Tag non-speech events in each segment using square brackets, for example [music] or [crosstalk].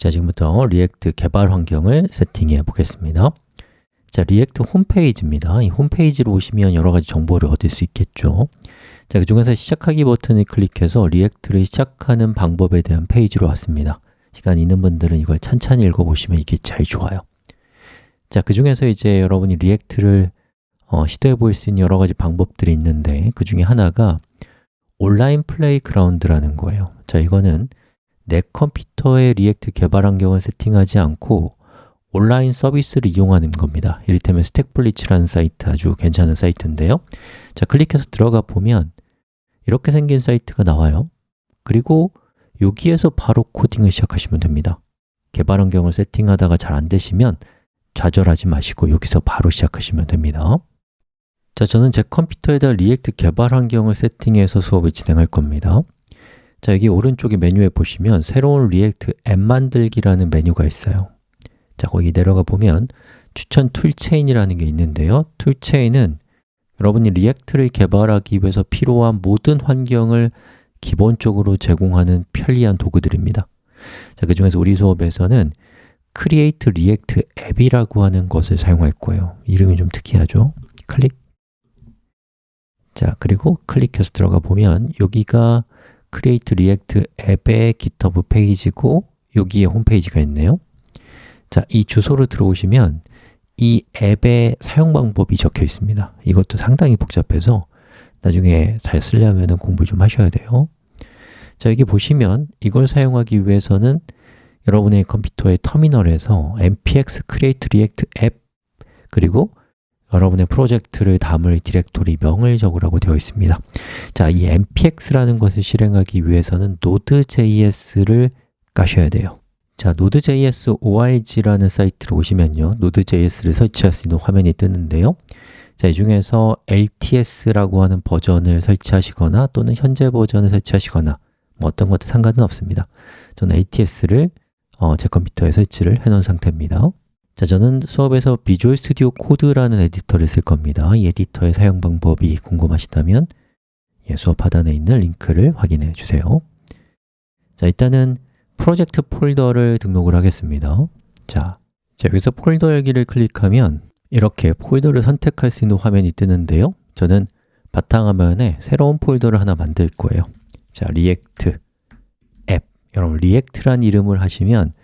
자, 지금부터 React 개발 환경을 세팅해 보겠습니다. 자, React 홈페이지입니다. 이 홈페이지로 오시면 여러 가지 정보를 얻을 수 있겠죠. 자, 그 중에서 시작하기 버튼을 클릭해서 React를 시작하는 방법에 대한 페이지로 왔습니다. 시간 있는 분들은 이걸 찬찬히 읽어보시면 이게 제일 좋아요. 자, 그 중에서 이제 여러분이 React를 어, 시도해 볼 수 있는 여러 가지 방법들이 있는데 그 중에 하나가 온라인 playground라는 거예요. 자, 이거는 내 컴퓨터에 React 개발 환경을 세팅하지 않고 온라인 서비스를 이용하는 겁니다. 이를테면 StackBlitz라는 사이트 아주 괜찮은 사이트인데요. 자, 클릭해서 들어가 보면 이렇게 생긴 사이트가 나와요. 그리고 여기에서 바로 코딩을 시작하시면 됩니다. 개발 환경을 세팅하다가 잘 안 되시면 좌절하지 마시고 여기서 바로 시작하시면 됩니다. 자, 저는 제 컴퓨터에다 React 개발 환경을 세팅해서 수업을 진행할 겁니다 자, 여기 오른쪽에 메뉴에 보시면 새로운 React 앱 만들기라는 메뉴가 있어요. 자, 거기 내려가 보면 추천 toolchain이라는 게 있는데요. toolchain은 여러분이 React를 개발하기 위해서 필요한 모든 환경을 기본적으로 제공하는 편리한 도구들입니다. 자, 그 중에서 우리 수업에서는 Create React App이라고 하는 것을 사용할 거예요. 이름이 좀 특이하죠? 클릭. 자, 그리고 클릭해서 들어가 보면 여기가 Create React 앱의 GitHub 페이지고 여기에 홈페이지가 있네요. 자, 이 주소로 들어오시면 이 앱의 사용 방법이 적혀 있습니다. 이것도 상당히 복잡해서 나중에 잘 쓰려면 공부 좀 하셔야 돼요. 자, 여기 보시면 이걸 사용하기 위해서는 여러분의 컴퓨터의 터미널에서 npx create react app 그리고 여러분의 프로젝트를 담을 디렉토리 명을 적으라고 되어 있습니다. 자, 이 npx라는 것을 실행하기 위해서는 node.js를 까셔야 돼요. 자, node.js org라는 사이트로 오시면요 node.js를 설치할 수 있는 화면이 뜨는데요. 자, 이 중에서 LTS라고 하는 버전을 설치하시거나 또는 현재 버전을 설치하시거나 뭐 어떤 것도 상관은 없습니다. 저는 ATS를 어, 제 컴퓨터에 설치를 해 놓은 상태입니다 자, 저는 수업에서 Visual Studio Code라는 editor를 쓸 겁니다. 이 에디터의 사용 방법이 궁금하시다면 예, 수업 하단에 있는 링크를 확인해 주세요. 자, 일단은 프로젝트 폴더를 등록을 하겠습니다. 자, 자 여기서 폴더 여기를 클릭하면 이렇게 폴더를 선택할 수 있는 화면이 뜨는데요. 저는 바탕화면에 새로운 폴더를 하나 만들 거예요. 자, React 앱 여러분, React란 이름을 하시면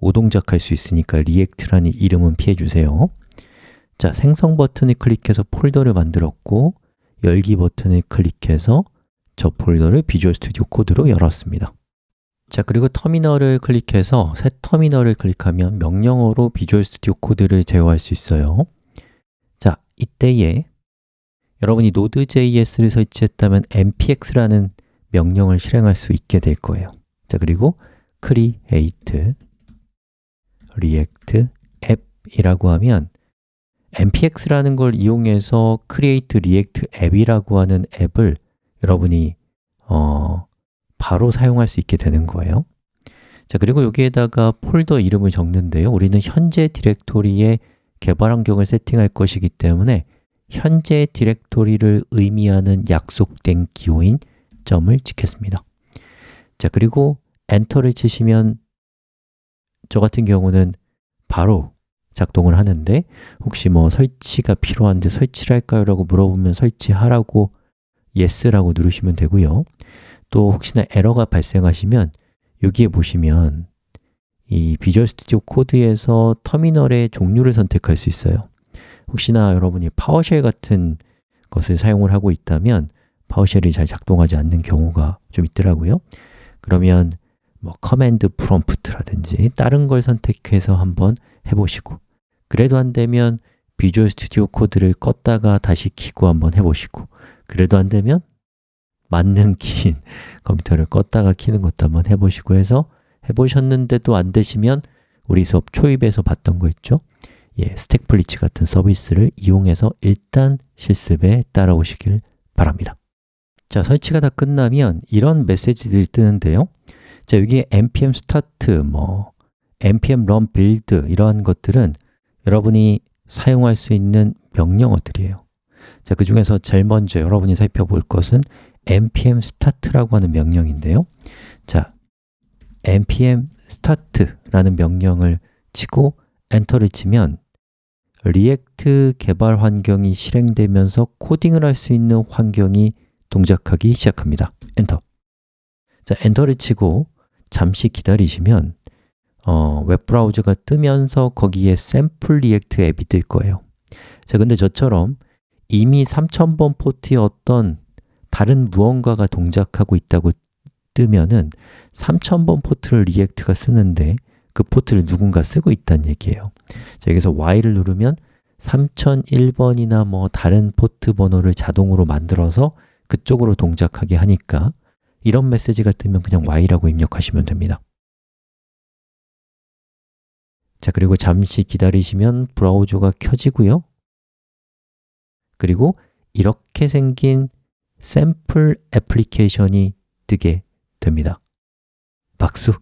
오동작할 수 있으니까 React라는 이름은 피해 주세요. 자, 생성 버튼을 클릭해서 폴더를 만들었고 열기 버튼을 클릭해서 저 폴더를 Visual Studio Code로 열었습니다. 자, 그리고 터미널을 클릭해서 새 터미널을 클릭하면 명령어로 Visual Studio Code를 제어할 수 있어요. 자, 이때에 여러분이 Node.js를 설치했다면 npx라는 명령을 실행할 수 있게 될 거예요. 자, 그리고 create react app이라고 하면 npx라는 걸 이용해서 create react app이라고 하는 앱을 여러분이 어, 바로 사용할 수 있게 되는 거예요. 자, 그리고 여기에다가 폴더 이름을 적는데요. 우리는 현재 디렉토리에 개발 환경을 세팅할 것이기 때문에 현재 디렉토리를 의미하는 약속된 기호인 점을 찍겠습니다. 자, 그리고 엔터를 치시면 저 같은 경우는 바로 작동을 하는데 혹시 뭐 설치가 필요한데 설치를 할까요? 라고 물어보면 설치하라고 yes라고 누르시면 되고요 또 혹시나 에러가 발생하시면 여기에 보시면 이 Visual Studio Code에서 터미널의 종류를 선택할 수 있어요 혹시나 여러분이 PowerShell 같은 것을 사용을 하고 있다면 PowerShell이 잘 작동하지 않는 경우가 좀 있더라고요 그러면 뭐 command prompt라든지 다른 걸 선택해서 한번 해보시고 그래도 안 되면 Visual Studio Code를 껐다가 다시 키고 한번 해보시고 그래도 안 되면 맞는 키인 [laughs] 컴퓨터를 껐다가 키는 것도 한번 해보시고 해서 해보셨는데도 안 되시면 우리 수업 초입에서 봤던 거 있죠? 예, 스택플리츠 같은 서비스를 이용해서 일단 실습에 따라오시길 바랍니다 자, 설치가 다 끝나면 이런 메시지들이 뜨는데요 자, 여기에 npm start, 뭐 npm run build 이러한 것들은 여러분이 사용할 수 있는 명령어들이에요 자, 그 중에서 제일 먼저 여러분이 살펴볼 것은 npm start라고 하는 명령인데요 자, npm start라는 명령을 치고 엔터를 치면 React 개발 환경이 실행되면서 코딩을 할 수 있는 환경이 동작하기 시작합니다. 엔터. 자, 엔터를 치고 잠시 기다리시면 어, 웹브라우저가 뜨면서 거기에 샘플 React 앱이 뜰 거예요. 자, 근데 저처럼 이미 3000번 포트의 어떤 다른 무언가가 동작하고 있다고 뜨면은 3000번 포트를 React가 쓰는데 그 포트를 누군가 쓰고 있다는 얘기예요. 자, 여기서 Y를 누르면 3001번이나 뭐 다른 포트 번호를 자동으로 만들어서 그쪽으로 동작하게 하니까 이런 메시지가 뜨면 그냥 Y라고 입력하시면 됩니다. 자, 그리고 잠시 기다리시면 브라우저가 켜지고요. 그리고 이렇게 생긴 샘플 애플리케이션이 뜨게 됩니다. 박수!